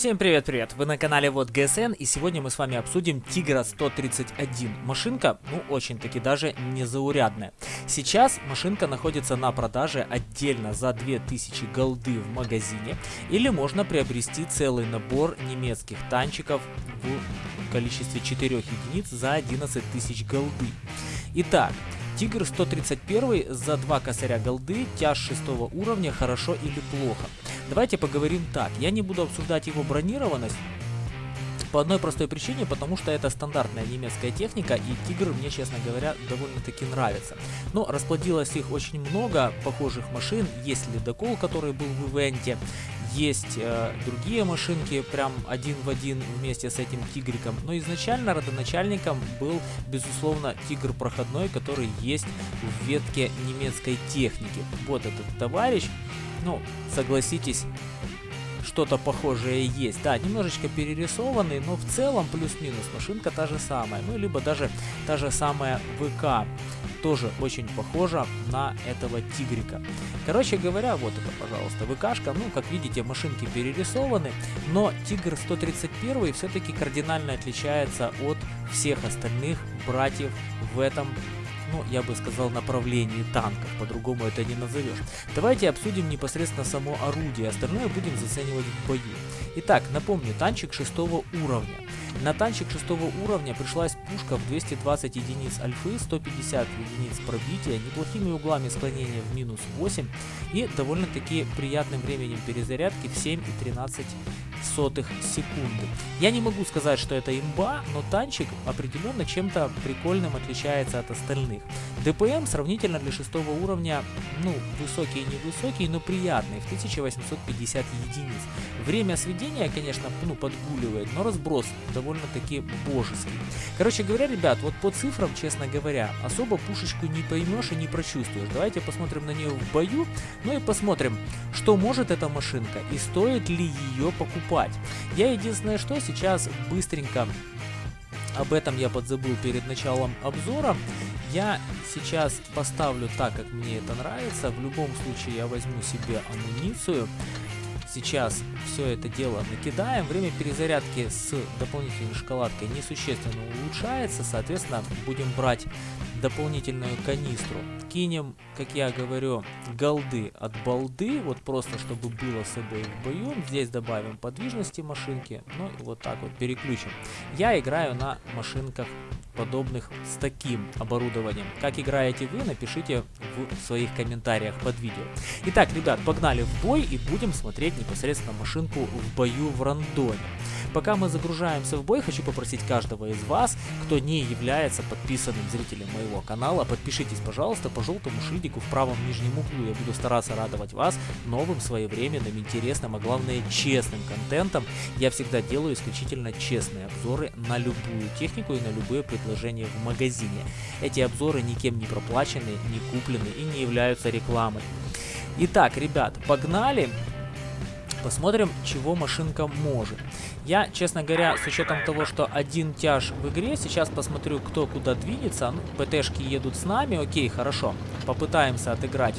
Всем привет-привет! Вы на канале Вот ГСН и сегодня мы с вами обсудим Тигра 131. Машинка, ну очень-таки даже незаурядная. Сейчас машинка находится на продаже отдельно за 2000 голды в магазине или можно приобрести целый набор немецких танчиков в количестве 4 единиц за 11 тысяч голды. Итак, Тигр 131 за 2 косаря голды, тяж 6 уровня, хорошо или плохо. Давайте поговорим так. Я не буду обсуждать его бронированность. По одной простой причине, потому что это стандартная немецкая техника, и Тигр мне, честно говоря, довольно-таки нравится. Но расплодилось их очень много похожих машин. Есть ледокол, который был в ивенте, есть э, другие машинки, прям один в один вместе с этим Тигриком. Но изначально родоначальником был, безусловно, Тигр проходной, который есть в ветке немецкой техники. Вот этот товарищ ну, согласитесь, что-то похожее есть. Да, немножечко перерисованный, но в целом плюс-минус машинка та же самая. Ну, либо даже та же самая ВК. Тоже очень похожа на этого тигрика. Короче говоря, вот это, пожалуйста, ВКшка. Ну, как видите, машинки перерисованы, но Тигр 131 все-таки кардинально отличается от всех остальных братьев в этом ну, я бы сказал, направлении танков, по-другому это не назовешь. Давайте обсудим непосредственно само орудие, остальное будем заценивать в бою. Итак, напомню, танчик шестого уровня. На танчик шестого уровня пришлась пушка в 220 единиц альфы, 150 единиц пробития, неплохими углами склонения в минус 8 и довольно-таки приятным временем перезарядки в 7 и 13 сотых секунды. Я не могу сказать, что это имба, но танчик определенно чем-то прикольным отличается от остальных. ДПМ сравнительно для шестого уровня, ну, высокий и невысокий, но приятный, в 1850 единиц. Время сведения, конечно, ну, подгуливает, но разброс довольно-таки божеский. Короче говоря, ребят, вот по цифрам, честно говоря, особо пушечку не поймешь и не прочувствуешь. Давайте посмотрим на нее в бою, ну и посмотрим, что может эта машинка и стоит ли ее покупать. Я единственное, что сейчас быстренько об этом я подзабыл перед началом обзора. Я сейчас поставлю так, как мне это нравится. В любом случае я возьму себе амуницию. Сейчас все это дело накидаем. Время перезарядки с дополнительной шоколадкой несущественно улучшается. Соответственно, будем брать дополнительную канистру. Кинем, как я говорю, голды от балды. Вот просто, чтобы было с собой в бою. Здесь добавим подвижности машинки. Ну и вот так вот переключим. Я играю на машинках подобных с таким оборудованием. Как играете вы, напишите в своих комментариях под видео. Итак, ребят, погнали в бой и будем смотреть непосредственно машинку в бою в рандоме. Пока мы загружаемся в бой, хочу попросить каждого из вас, кто не является подписанным зрителем моего канала, подпишитесь, пожалуйста, по желтому шильдику в правом нижнем углу. Я буду стараться радовать вас новым, своевременным, интересным, а главное честным контентом. Я всегда делаю исключительно честные обзоры на любую технику и на любые предложения в магазине. Эти обзоры никем не проплачены, не куплены и не являются рекламой. Итак, ребят, погнали! Посмотрим, чего машинка может. Я, честно говоря, с учетом того, что один тяж в игре, сейчас посмотрю, кто куда двинется. Ну, ПТшки едут с нами, окей, хорошо. Попытаемся отыграть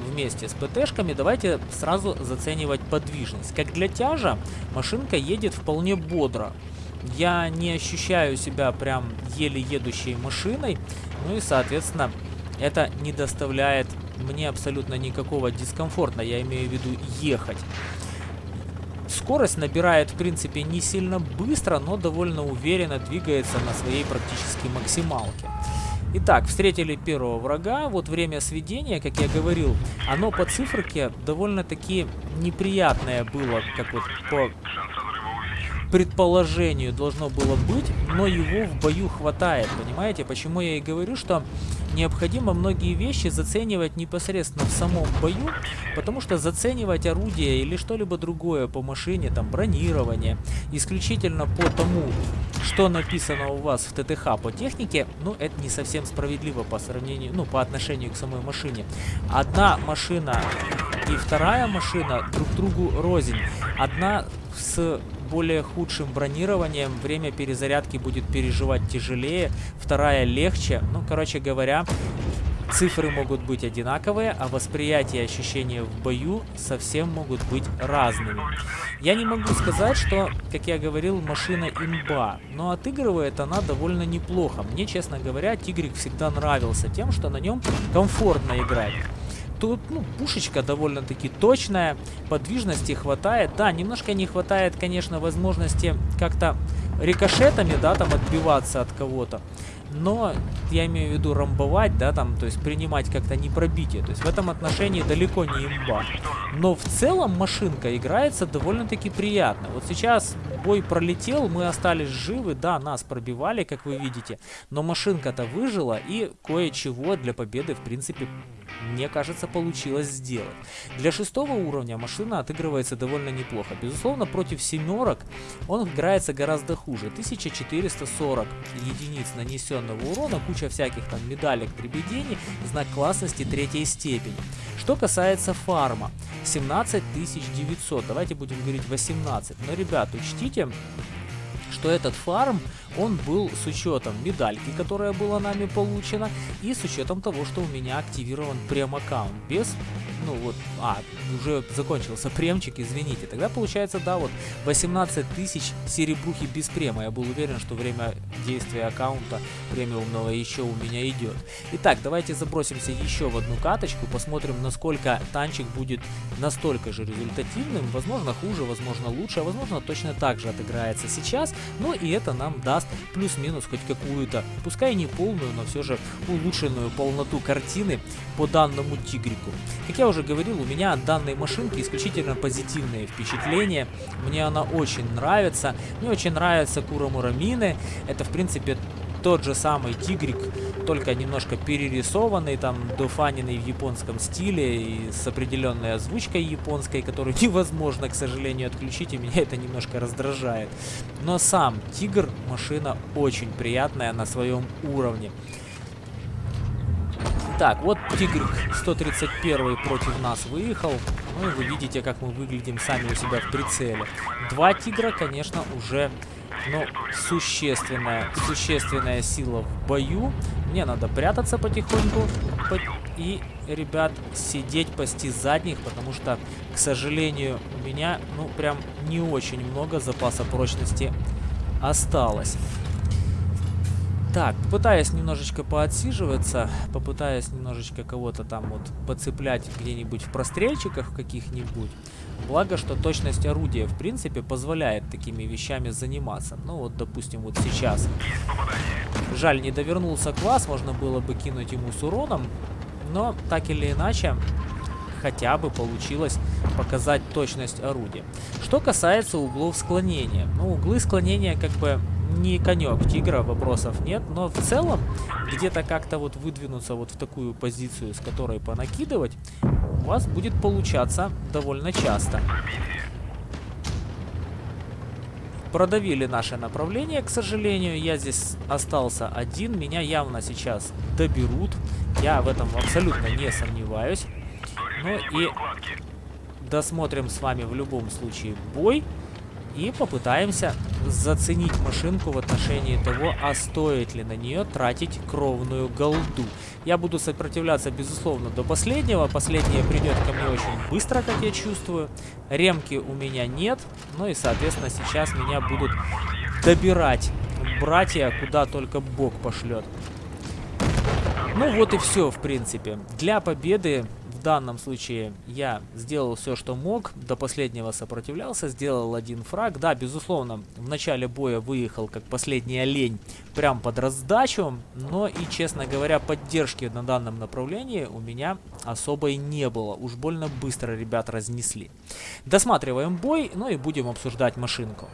вместе с ПТшками. Давайте сразу заценивать подвижность. Как для тяжа, машинка едет вполне бодро. Я не ощущаю себя прям еле едущей машиной. Ну и, соответственно, это не доставляет мне абсолютно никакого дискомфорта. Я имею в виду ехать. Скорость набирает, в принципе, не сильно быстро, но довольно уверенно двигается на своей практически максималке. Итак, встретили первого врага. Вот время сведения, как я говорил, оно по циферке довольно-таки неприятное было, как вот по предположению должно было быть, но его в бою хватает, понимаете? Почему я и говорю, что необходимо многие вещи заценивать непосредственно в самом бою, потому что заценивать орудие или что-либо другое по машине, там бронирование, исключительно по тому, что написано у вас в ТТХ по технике, ну это не совсем справедливо по сравнению, ну по отношению к самой машине. Одна машина и вторая машина друг другу рознь. Одна с более худшим бронированием время перезарядки будет переживать тяжелее, вторая легче. Ну, короче говоря, Цифры могут быть одинаковые, а восприятие и ощущения в бою совсем могут быть разными. Я не могу сказать, что, как я говорил, машина имба, но отыгрывает она довольно неплохо. Мне, честно говоря, Тигрик всегда нравился тем, что на нем комфортно играть. Тут, ну, пушечка довольно-таки точная, подвижности хватает. Да, немножко не хватает, конечно, возможности как-то рикошетами, да, там отбиваться от кого-то но я имею в виду рамбовать, да, там, то есть принимать как-то не пробитие. То есть в этом отношении далеко не имба. Но в целом машинка играется довольно-таки приятно. Вот сейчас бой пролетел, мы остались живы, да, нас пробивали, как вы видите, но машинка-то выжила и кое-чего для победы, в принципе, мне кажется, получилось сделать. Для шестого уровня машина отыгрывается довольно неплохо. Безусловно, против семерок он играется гораздо хуже. 1440 единиц нанесенного урона, куча всяких там медалек, прибедений, знак классности третьей степени. Что касается фарма, 17900, давайте будем говорить 18. Но, ребят, учтите, что этот фарм, он был с учетом медальки, которая была нами получена, и с учетом того, что у меня активирован прем-аккаунт без ну вот, а, уже закончился премчик, извините. Тогда получается, да, вот 18 тысяч серебрухи без према. Я был уверен, что время действия аккаунта премиумного еще у меня идет. Итак, давайте забросимся еще в одну каточку, посмотрим, насколько танчик будет настолько же результативным. Возможно, хуже, возможно, лучше, а возможно, точно так же отыграется сейчас. Ну и это нам даст плюс-минус хоть какую-то, пускай не полную, но все же улучшенную полноту картины по данному тигрику. Как я уже говорил, у меня от данной машинки исключительно позитивные впечатления. Мне она очень нравится. Мне очень нравятся Кура Мурамины. Это, в принципе, тот же самый тигрик, только немножко перерисованный, там, дофаненный в японском стиле и с определенной озвучкой японской, которую невозможно, к сожалению, отключить, и меня это немножко раздражает. Но сам тигр, машина очень приятная на своем уровне. Так, вот Тигр 131 против нас выехал. Ну и вы видите, как мы выглядим сами у себя в прицеле. Два Тигра, конечно, уже ну, существенная, существенная сила в бою. Мне надо прятаться потихоньку. И, ребят, сидеть, пасти задних, потому что, к сожалению, у меня, ну, прям не очень много запаса прочности осталось. Так, пытаясь немножечко поотсиживаться, попытаясь немножечко кого-то там вот подцеплять где-нибудь в прострельчиках каких-нибудь. Благо, что точность орудия, в принципе, позволяет такими вещами заниматься. Ну вот, допустим, вот сейчас. Жаль, не довернулся класс, можно было бы кинуть ему с уроном. Но, так или иначе, хотя бы получилось показать точность орудия. Что касается углов склонения. Ну, углы склонения как бы не конек тигра, вопросов нет, но в целом где-то как-то вот выдвинуться вот в такую позицию, с которой понакидывать, у вас будет получаться довольно часто. Продавили наше направление, к сожалению. Я здесь остался один. Меня явно сейчас доберут. Я в этом абсолютно не сомневаюсь. Ну и досмотрим с вами в любом случае бой. И попытаемся заценить машинку в отношении того, а стоит ли на нее тратить кровную голду. Я буду сопротивляться, безусловно, до последнего. Последнее придет ко мне очень быстро, как я чувствую. Ремки у меня нет. Ну и, соответственно, сейчас меня будут добирать братья, куда только Бог пошлет. Ну вот и все, в принципе. Для победы в данном случае я сделал все, что мог, до последнего сопротивлялся, сделал один фраг. Да, безусловно, в начале боя выехал как последний олень прям под раздачу, но и, честно говоря, поддержки на данном направлении у меня особой не было. Уж больно быстро ребят разнесли. Досматриваем бой, ну и будем обсуждать машинку.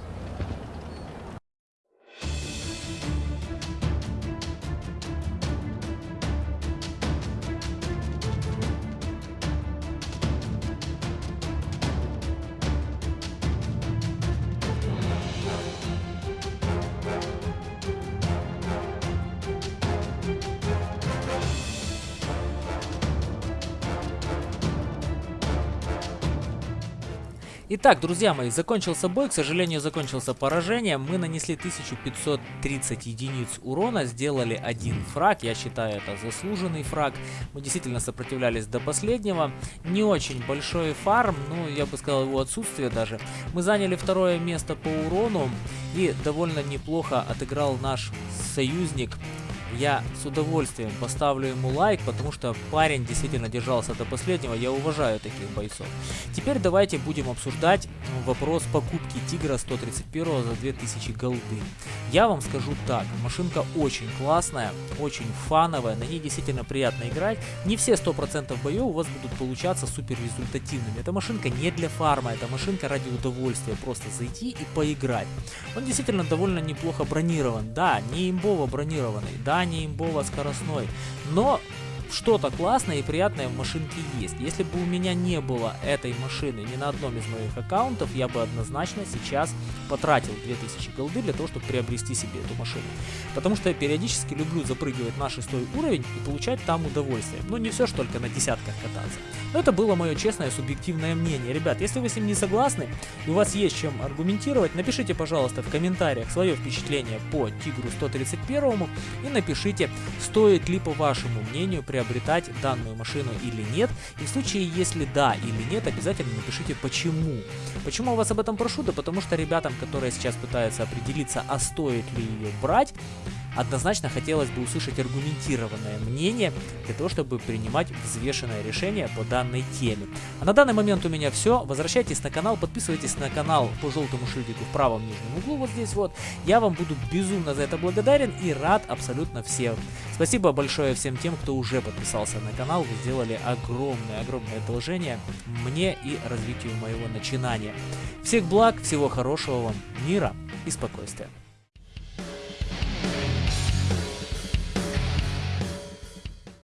Итак, друзья мои, закончился бой, к сожалению, закончился поражением. Мы нанесли 1530 единиц урона, сделали один фраг, я считаю это заслуженный фраг. Мы действительно сопротивлялись до последнего. Не очень большой фарм, ну я бы сказал его отсутствие даже. Мы заняли второе место по урону и довольно неплохо отыграл наш союзник я с удовольствием поставлю ему лайк, потому что парень действительно держался до последнего, я уважаю таких бойцов. Теперь давайте будем обсуждать вопрос покупки Тигра 131 за 2000 голды. Я вам скажу так, машинка очень классная, очень фановая, на ней действительно приятно играть. Не все 100% боев у вас будут получаться супер результативными. Эта машинка не для фарма, это машинка ради удовольствия, просто зайти и поиграть. Он действительно довольно неплохо бронирован, да, не имбово бронированный, да, не имбово скоростной, но что-то классное и приятное в машинке есть. Если бы у меня не было этой машины ни на одном из моих аккаунтов, я бы однозначно сейчас потратил 2000 голды для того, чтобы приобрести себе эту машину. Потому что я периодически люблю запрыгивать на шестой уровень и получать там удовольствие. Ну не все ж только на десятках кататься. Но это было мое честное субъективное мнение. Ребят, если вы с ним не согласны и у вас есть чем аргументировать, напишите, пожалуйста, в комментариях свое впечатление по Тигру 131 и напишите, стоит ли по вашему мнению приобретать данную машину или нет. И в случае, если да или нет, обязательно напишите почему. Почему я вас об этом прошу? Да потому что ребятам, которые сейчас пытаются определиться, а стоит ли ее брать, Однозначно хотелось бы услышать аргументированное мнение для того, чтобы принимать взвешенное решение по данной теме. А на данный момент у меня все. Возвращайтесь на канал, подписывайтесь на канал по желтому шильдику в правом нижнем углу, вот здесь вот. Я вам буду безумно за это благодарен и рад абсолютно всем. Спасибо большое всем тем, кто уже подписался на канал. Вы сделали огромное-огромное одолжение мне и развитию моего начинания. Всех благ, всего хорошего вам, мира и спокойствия.